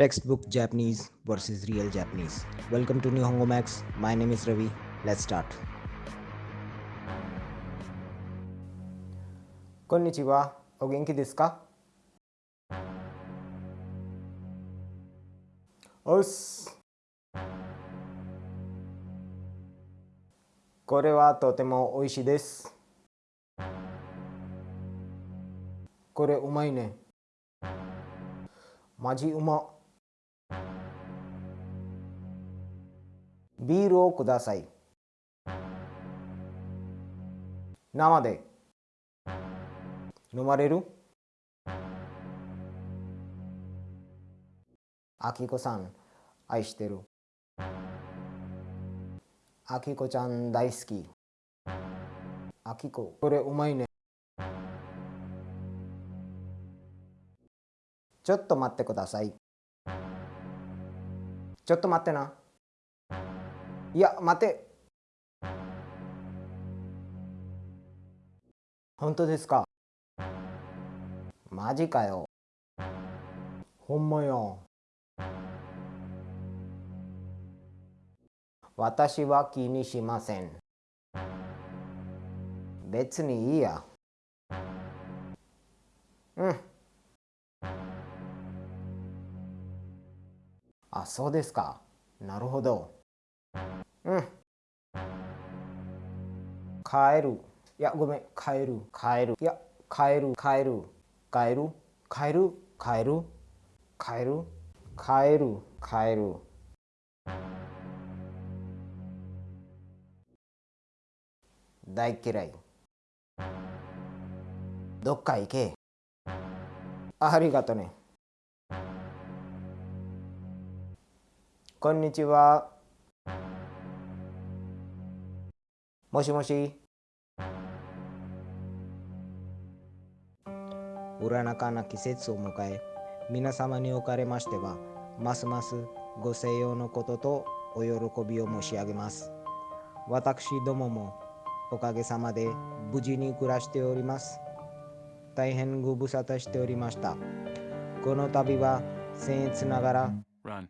Textbook Japanese versus real Japanese. Welcome to Nihongo Max. My name is Ravi. Let's start. こんにちは。お元気ですかおっす。これはとても美味しいです。これうまいね。マジうま。 ビールをください。生で。飲まれる？あきこさん愛してる。あきこちゃん大好き。あきここれうまいね。ちょっと待ってください。ちょっと待ってな。いや待て本当ですか？マジかよ。ほんまよ。私は気にしません。別にいいや。うん。あ、そうですか。なるほど。うん。帰る。いや、ごめん。帰る。帰る。いや、帰る。帰る。帰る帰る帰る帰る帰る帰る大嫌いどっか行けありがとねこんにちはもしもし占かな季節を迎え、皆様におかれましては、ますますご静養のこととお喜びを申し上げます。私どももおかげさまで無事に暮らしております。大変ご無沙汰しておりました。この度は僭越ながら Run.